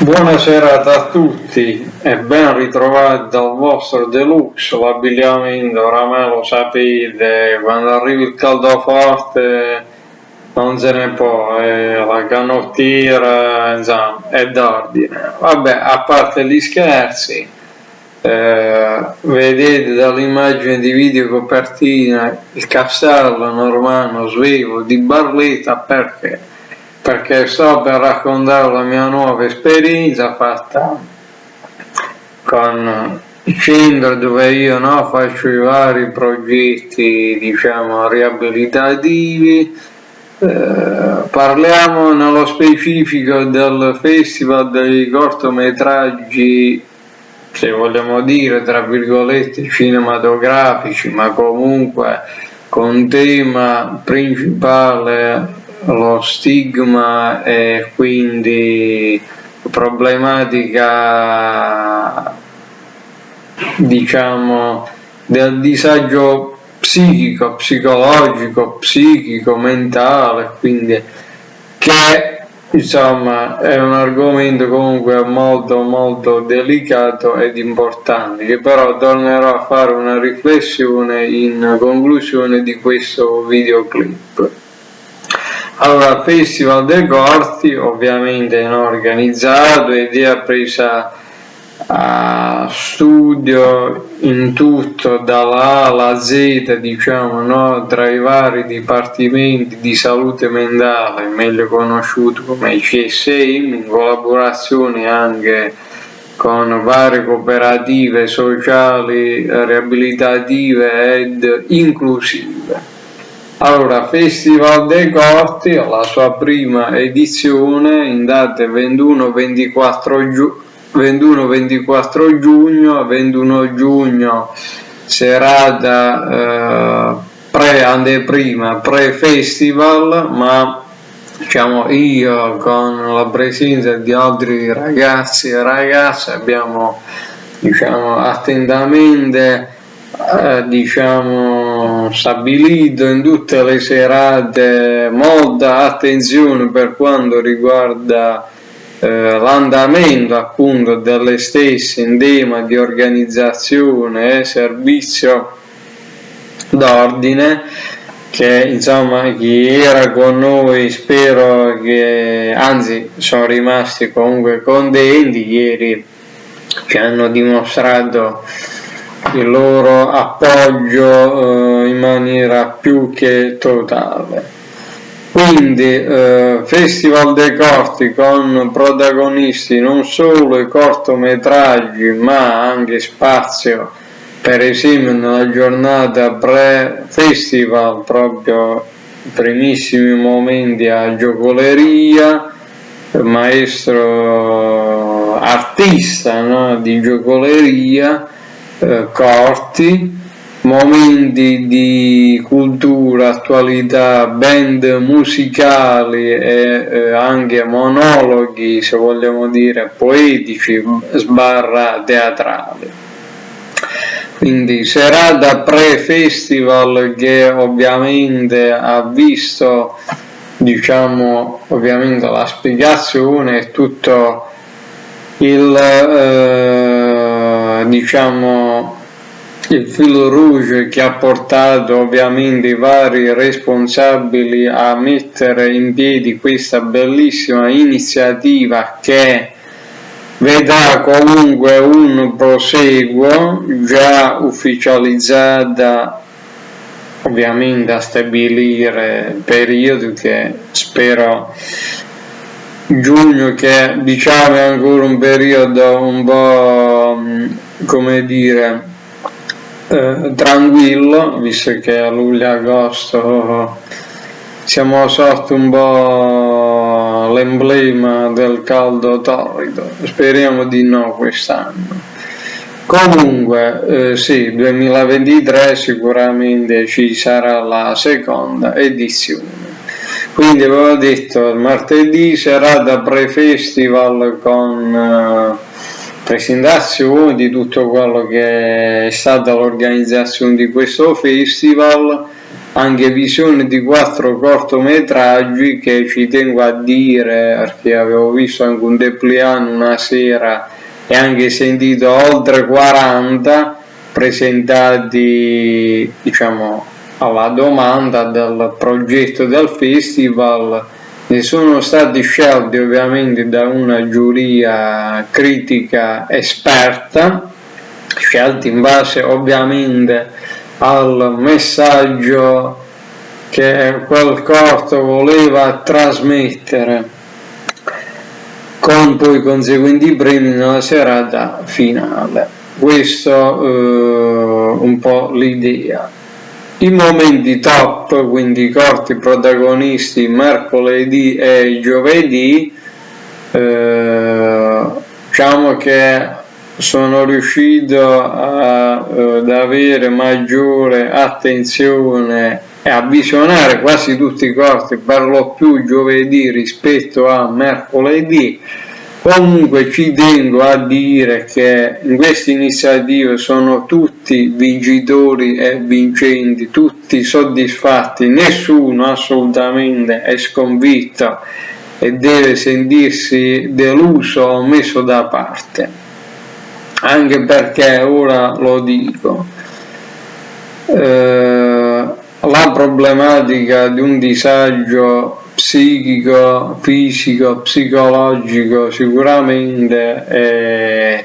Buonasera a tutti e ben ritrovati dal vostro deluxe, l'abbigliamento oramai lo sapete, quando arriva il caldo forte non se ne può, eh, la canottiera insomma è d'ordine. Vabbè, a parte gli scherzi, eh, vedete dall'immagine di video copertina il castello normano svevo di Barletta perché? Perché sto per raccontare la mia nuova esperienza fatta con centro dove io no, faccio i vari progetti diciamo riabilitativi. Eh, parliamo nello specifico del festival dei cortometraggi se vogliamo dire tra virgolette cinematografici ma comunque con tema principale lo stigma e quindi problematica diciamo del disagio psichico, psicologico, psichico, mentale, quindi che insomma è un argomento comunque molto molto delicato ed importante che però tornerò a fare una riflessione in conclusione di questo videoclip. Allora, Festival dei Corti ovviamente non organizzato, idea presa a studio in tutto dalla A alla Z diciamo no, tra i vari dipartimenti di salute mentale meglio conosciuto come CSM in collaborazione anche con varie cooperative sociali riabilitative ed inclusive allora, Festival dei Corti, la sua prima edizione in date 21-24 giugno 21-24 giugno, 21 giugno serata eh, pre-anteprima, pre-festival, ma diciamo io con la presenza di altri ragazzi e ragazze abbiamo diciamo attentamente eh, diciamo stabilito in tutte le serate molta attenzione per quanto riguarda eh, l'andamento appunto delle stesse in tema di organizzazione e servizio d'ordine che insomma chi era con noi spero che anzi sono rimasti comunque contenti. Ieri ci hanno dimostrato il loro appoggio eh, in maniera più che totale. Quindi eh, Festival dei Corti con protagonisti non solo i cortometraggi ma anche spazio per esempio nella giornata pre-festival proprio i primissimi momenti a giocoleria maestro artista no, di giocoleria eh, corti momenti di cultura, attualità, band musicali e eh, anche monologhi, se vogliamo dire, poetici sbarra teatrali. Quindi serata pre-festival che ovviamente ha visto diciamo ovviamente la spiegazione e tutto il eh, diciamo il filo rouge che ha portato ovviamente i vari responsabili a mettere in piedi questa bellissima iniziativa che vedrà comunque un proseguo già ufficializzata ovviamente a stabilire periodi che spero giugno che diciamo è ancora un periodo un po' come dire eh, tranquillo, visto che a luglio-agosto siamo sotto un po' l'emblema del caldo torrido, speriamo di no quest'anno. Comunque, eh, sì, 2023 sicuramente ci sarà la seconda edizione. Quindi avevo detto martedì serata pre-festival con... Eh, presentazione di tutto quello che è stata l'organizzazione di questo festival anche visione di quattro cortometraggi che ci tengo a dire perché avevo visto anche un depliano una sera e anche sentito oltre 40 presentati diciamo alla domanda del progetto del festival ne sono stati scelti ovviamente da una giuria critica esperta scelti in base ovviamente al messaggio che quel corto voleva trasmettere con poi conseguenti premi nella serata finale. Questo eh, un po' l'idea i momenti top quindi i corti protagonisti mercoledì e giovedì eh, diciamo che sono riuscito a, ad avere maggiore attenzione e a visionare quasi tutti i corti per lo più giovedì rispetto a mercoledì comunque ci tengo a dire che in queste iniziative sono tutti vincitori e vincenti tutti soddisfatti. Nessuno assolutamente è sconfitto e deve sentirsi deluso o messo da parte. Anche perché ora lo dico eh, la problematica di un disagio psichico, fisico, psicologico sicuramente è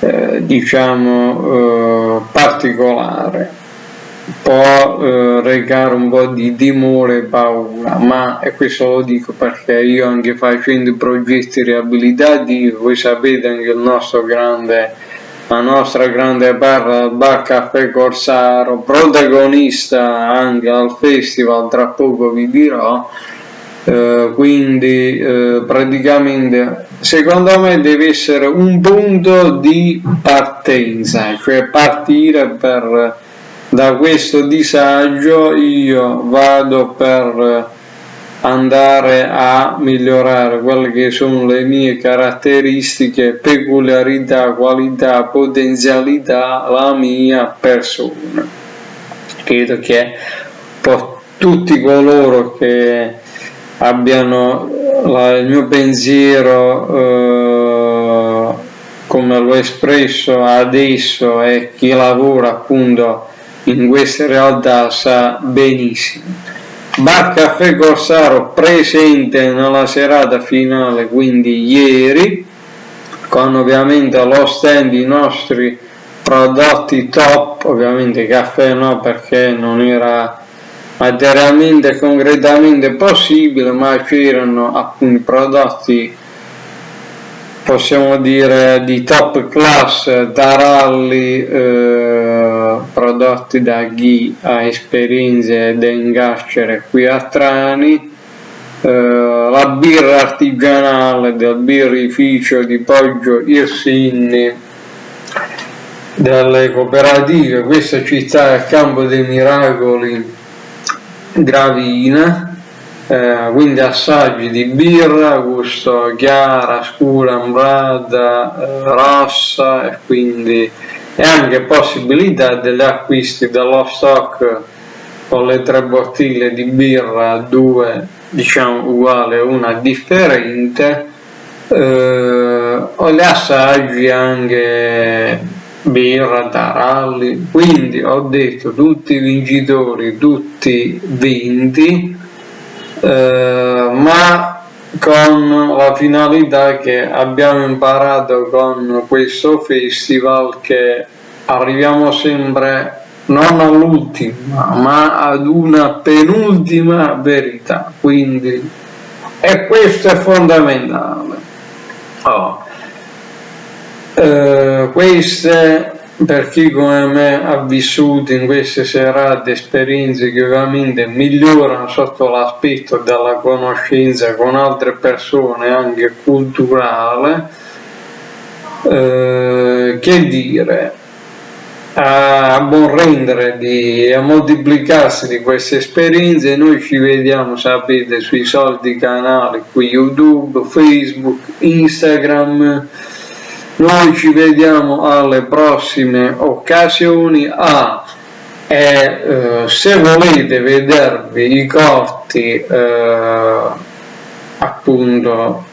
eh, diciamo eh, particolare. Può eh, recare un po' di timore e paura, ma e questo lo dico perché io anche facendo progetti riabilitativi, voi sapete anche il nostro grande, la nostra grande barra Bar Caffè Corsaro, protagonista anche al festival, tra poco vi dirò, eh, quindi eh, praticamente secondo me deve essere un punto di partenza, cioè partire per da questo disagio io vado per andare a migliorare quelle che sono le mie caratteristiche, peculiarità, qualità, potenzialità, la mia persona. Credo che tutti coloro che abbiano la, il mio pensiero eh, come l'ho espresso adesso e chi lavora appunto in queste realtà sa benissimo. Bar Caffè Corsaro presente nella serata finale, quindi ieri, con ovviamente lo stand i nostri prodotti top, ovviamente caffè no perché non era materialmente e concretamente possibile, ma c'erano appunto prodotti possiamo dire di top class da rally eh, prodotti da chi ha esperienze da ingascere qui a Trani. Eh, la birra artigianale del birrificio di Poggio Irsinni delle cooperative questa città è Campo dei Miracoli Gravina eh, quindi assaggi di birra, gusto chiara, scura, ambrata, eh, rossa e quindi e anche possibilità degli acquisti dello stock con le tre bottiglie di birra, due diciamo uguale una differente eh, o gli assaggi anche birra, taralli, quindi ho detto tutti i vincitori, tutti vinti eh, ma con la finalità che abbiamo imparato con questo festival che arriviamo sempre non all'ultima ma ad una penultima verità quindi e questo è fondamentale oh. Queste per chi come me ha vissuto in queste serate esperienze che ovviamente migliorano sotto l'aspetto della conoscenza con altre persone anche culturale eh, che dire? A buon rendere di, a moltiplicarsi di queste esperienze noi ci vediamo sapete sui soliti canali qui youtube facebook instagram noi ci vediamo alle prossime occasioni. Ah, e eh, se volete vedervi i corti eh, appunto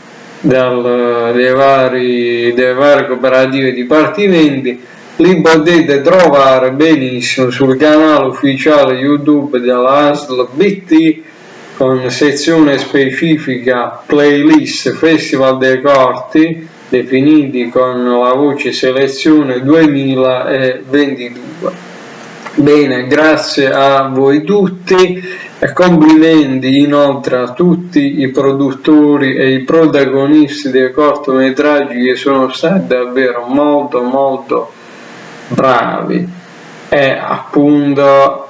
dal, dei, vari, delle varie cooperative dipartimenti li potete trovare benissimo sul canale ufficiale YouTube della ASL BT con sezione specifica playlist Festival dei Corti definiti con la voce selezione 2022. Bene, grazie a voi tutti e complimenti inoltre a tutti i produttori e i protagonisti dei cortometraggi che sono stati davvero molto molto bravi e appunto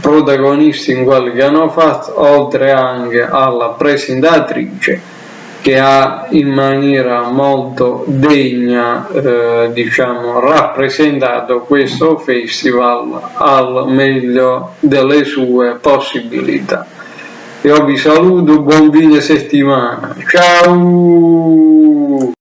protagonisti in quelli che hanno fatto oltre anche alla presentatrice che ha in maniera molto degna eh, diciamo, rappresentato questo festival al meglio delle sue possibilità. Io vi saluto, buon fine settimana, ciao!